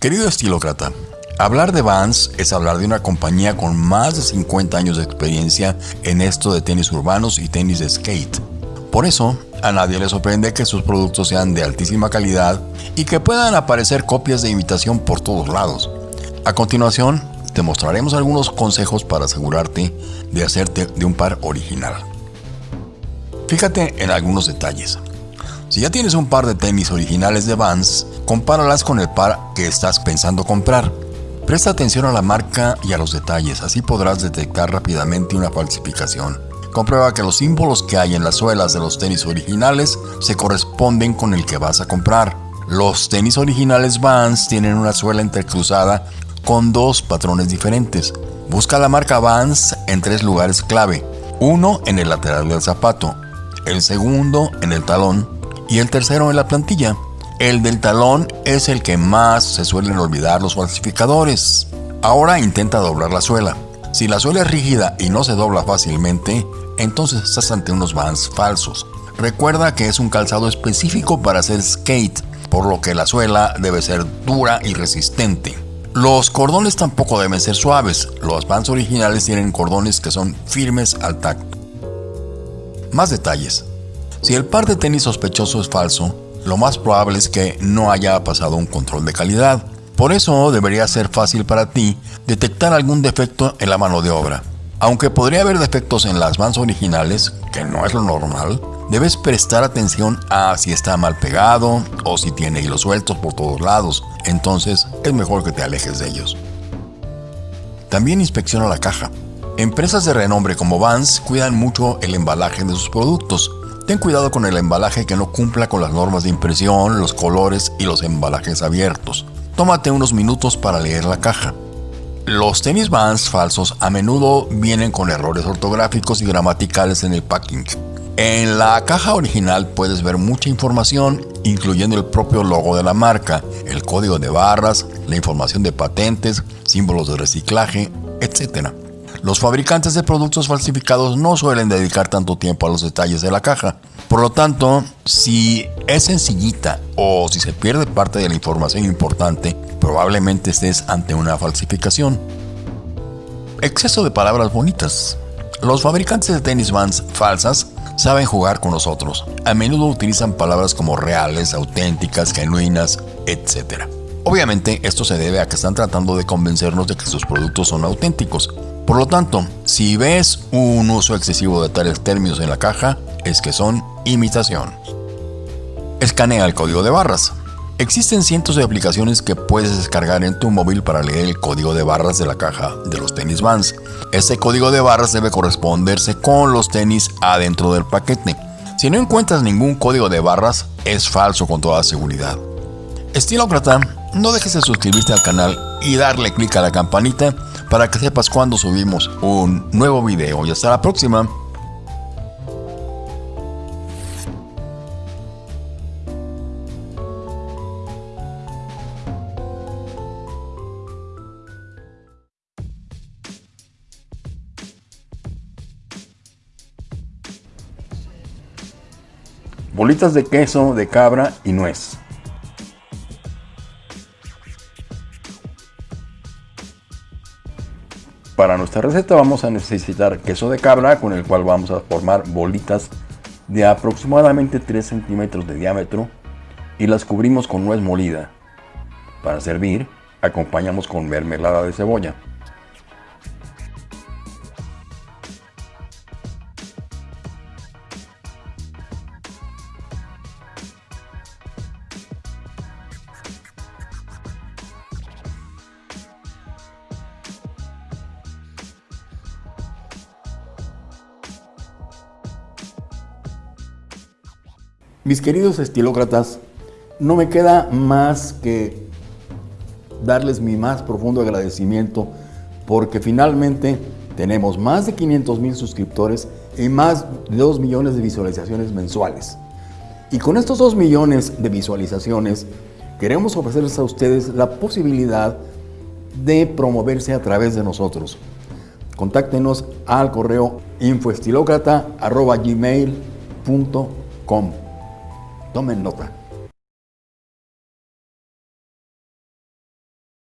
Querido estilócrata, hablar de Vans es hablar de una compañía con más de 50 años de experiencia en esto de tenis urbanos y tenis de skate. Por eso, a nadie le sorprende que sus productos sean de altísima calidad y que puedan aparecer copias de imitación por todos lados. A continuación, te mostraremos algunos consejos para asegurarte de hacerte de un par original. Fíjate en algunos detalles. Si ya tienes un par de tenis originales de Vans, compáralas con el par que estás pensando comprar. Presta atención a la marca y a los detalles, así podrás detectar rápidamente una falsificación. Comprueba que los símbolos que hay en las suelas de los tenis originales se corresponden con el que vas a comprar. Los tenis originales Vans tienen una suela entrecruzada con dos patrones diferentes. Busca la marca Vans en tres lugares clave. Uno en el lateral del zapato, el segundo en el talón y el tercero en la plantilla. El del talón es el que más se suelen olvidar los falsificadores. Ahora intenta doblar la suela. Si la suela es rígida y no se dobla fácilmente, entonces estás ante unos Vans falsos. Recuerda que es un calzado específico para hacer skate, por lo que la suela debe ser dura y resistente. Los cordones tampoco deben ser suaves, los Vans originales tienen cordones que son firmes al tacto. Más detalles. Si el par de tenis sospechoso es falso, lo más probable es que no haya pasado un control de calidad. Por eso debería ser fácil para ti detectar algún defecto en la mano de obra. Aunque podría haber defectos en las vans originales, que no es lo normal, debes prestar atención a si está mal pegado o si tiene hilos sueltos por todos lados. Entonces es mejor que te alejes de ellos. También inspecciona la caja. Empresas de renombre como Vans cuidan mucho el embalaje de sus productos Ten cuidado con el embalaje que no cumpla con las normas de impresión, los colores y los embalajes abiertos. Tómate unos minutos para leer la caja. Los tenis Vans falsos a menudo vienen con errores ortográficos y gramaticales en el packing. En la caja original puedes ver mucha información, incluyendo el propio logo de la marca, el código de barras, la información de patentes, símbolos de reciclaje, etc. Los fabricantes de productos falsificados no suelen dedicar tanto tiempo a los detalles de la caja. Por lo tanto, si es sencillita o si se pierde parte de la información importante, probablemente estés ante una falsificación. Exceso de palabras bonitas. Los fabricantes de tenis vans falsas saben jugar con nosotros. A menudo utilizan palabras como reales, auténticas, genuinas, etc. Obviamente esto se debe a que están tratando de convencernos de que sus productos son auténticos, por lo tanto, si ves un uso excesivo de tales términos en la caja, es que son imitación. Escanea el código de barras. Existen cientos de aplicaciones que puedes descargar en tu móvil para leer el código de barras de la caja de los tenis Vans. Este código de barras debe corresponderse con los tenis adentro del paquete. Si no encuentras ningún código de barras, es falso con toda seguridad. Estilócrata, no dejes de suscribirte al canal y darle clic a la campanita para que sepas cuando subimos un nuevo video. Y hasta la próxima. Bolitas de queso de cabra y nuez. Para nuestra receta vamos a necesitar queso de cabra con el cual vamos a formar bolitas de aproximadamente 3 centímetros de diámetro y las cubrimos con nuez molida. Para servir, acompañamos con mermelada de cebolla. Mis queridos estilócratas, no me queda más que darles mi más profundo agradecimiento porque finalmente tenemos más de 500 mil suscriptores y más de 2 millones de visualizaciones mensuales. Y con estos 2 millones de visualizaciones queremos ofrecerles a ustedes la posibilidad de promoverse a través de nosotros. Contáctenos al correo infoestilocrata.gmail.com Tomen nota.